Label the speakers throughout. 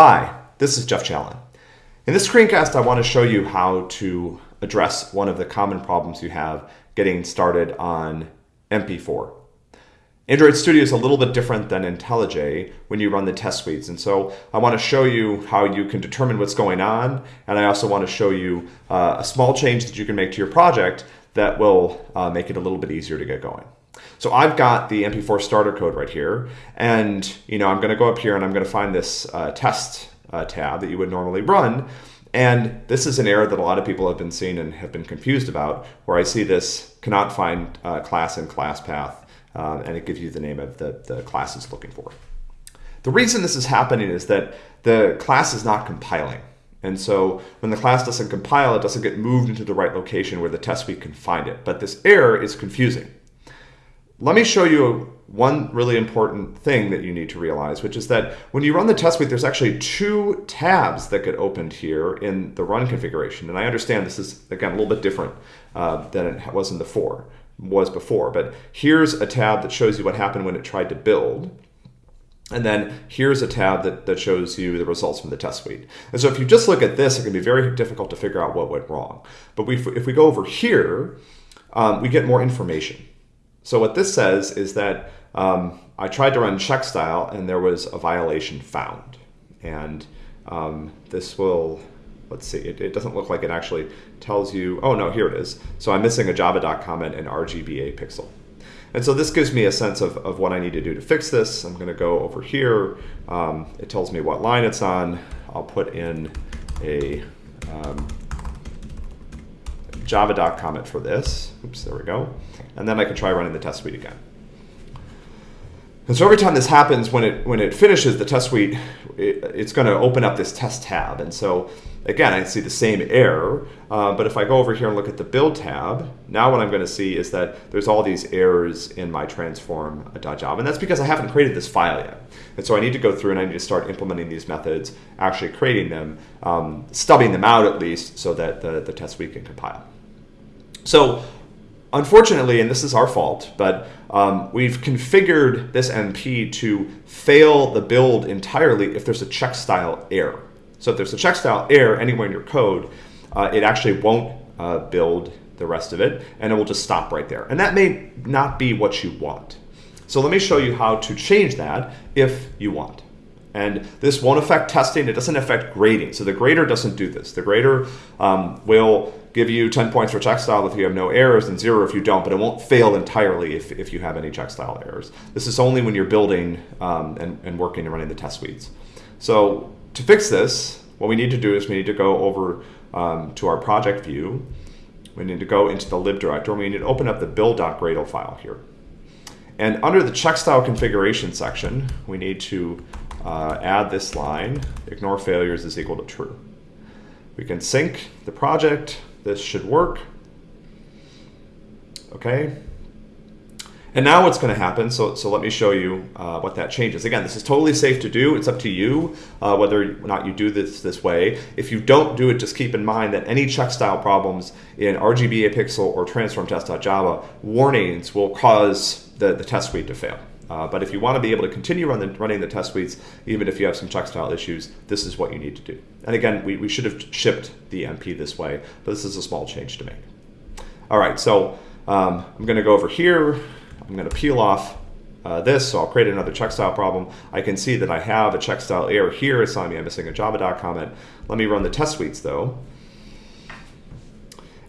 Speaker 1: Hi, this is Jeff Challen. In this screencast, I want to show you how to address one of the common problems you have getting started on MP4. Android Studio is a little bit different than IntelliJ when you run the test suites. And so I want to show you how you can determine what's going on. And I also want to show you uh, a small change that you can make to your project that will uh, make it a little bit easier to get going. So I've got the MP4 starter code right here. And you know, I'm going to go up here and I'm going to find this uh, test uh, tab that you would normally run. And this is an error that a lot of people have been seeing and have been confused about, where I see this cannot find uh, class in class path, uh, and it gives you the name of the, the class it's looking for. The reason this is happening is that the class is not compiling. And so when the class doesn't compile, it doesn't get moved into the right location where the test suite can find it. But this error is confusing. Let me show you one really important thing that you need to realize, which is that when you run the test suite, there's actually two tabs that get opened here in the run configuration. And I understand this is, again, a little bit different uh, than it was in the four, was before. But here's a tab that shows you what happened when it tried to build. And then here's a tab that, that shows you the results from the test suite. And so if you just look at this, it can be very difficult to figure out what went wrong. But we, if we go over here, um, we get more information. So what this says is that um, I tried to run check style and there was a violation found. And um, this will, let's see, it, it, doesn't look like it actually tells you, oh no, here it is. So I'm missing a java.comment comment and RGBA pixel. And so this gives me a sense of, of what I need to do to fix this. I'm going to go over here. Um, it tells me what line it's on. I'll put in a um, java.comment comment for this. Oops, there we go and then I can try running the test suite again. And so every time this happens, when it when it finishes the test suite, it, it's going to open up this test tab. And so again, I see the same error. Uh, but if I go over here and look at the build tab, now what I'm going to see is that there's all these errors in my transform.java. And that's because I haven't created this file yet. And so I need to go through and I need to start implementing these methods, actually creating them, um, stubbing them out at least so that the, the test suite can compile. So unfortunately, and this is our fault, but um, we've configured this MP to fail the build entirely if there's a check style error. So if there's a check style error anywhere in your code, uh, it actually won't uh, build the rest of it, and it will just stop right there. And that may not be what you want. So let me show you how to change that if you want. And this won't affect testing, it doesn't affect grading. So the grader doesn't do this. The grader um, will give you 10 points for check style if you have no errors and zero if you don't, but it won't fail entirely if, if you have any check style errors. This is only when you're building um, and, and working and running the test suites. So to fix this, what we need to do is we need to go over um, to our project view. We need to go into the lib directory we need to open up the build.gradle file here. And under the check style configuration section, we need to uh, add this line, ignore failures is equal to true. We can sync the project this should work. Okay. And now what's going to happen, so, so let me show you uh, what that changes. Again, this is totally safe to do. It's up to you uh, whether or not you do this this way. If you don't do it, just keep in mind that any check style problems in RGBA pixel or transform test.java warnings will cause the, the test suite to fail. Uh, but if you want to be able to continue run the, running the test suites, even if you have some check style issues, this is what you need to do. And again, we, we should have shipped the MP this way, but this is a small change to make. All right, so um, I'm going to go over here. I'm going to peel off uh, this, so I'll create another check style problem. I can see that I have a check style error here. It's telling me I'm missing a java.comment. comment. Let me run the test suites though.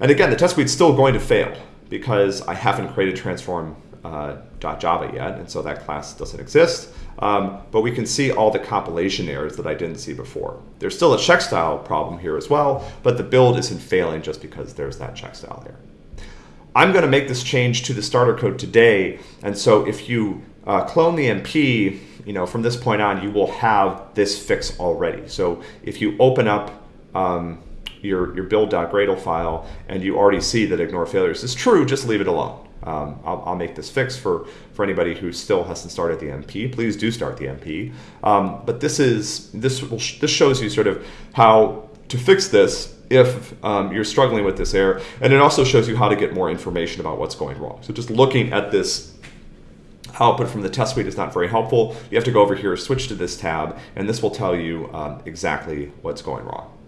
Speaker 1: And again, the test suite's still going to fail because I haven't created transform uh, .java yet, and so that class doesn't exist. Um, but we can see all the compilation errors that I didn't see before. There's still a check style problem here as well, but the build isn't failing just because there's that check style error. I'm going to make this change to the starter code today, and so if you uh, clone the MP, you know, from this point on, you will have this fix already. So if you open up um, your, your build.gradle file and you already see that ignore failures is true, just leave it alone. Um, I'll, I'll, make this fix for, for anybody who still hasn't started the MP. Please do start the MP. Um, but this is this will this shows you sort of how to fix this if um, you're struggling with this error, and it also shows you how to get more information about what's going wrong. So just looking at this output from the test suite is not very helpful. You have to go over here, switch to this tab, and this will tell you um, exactly what's going wrong.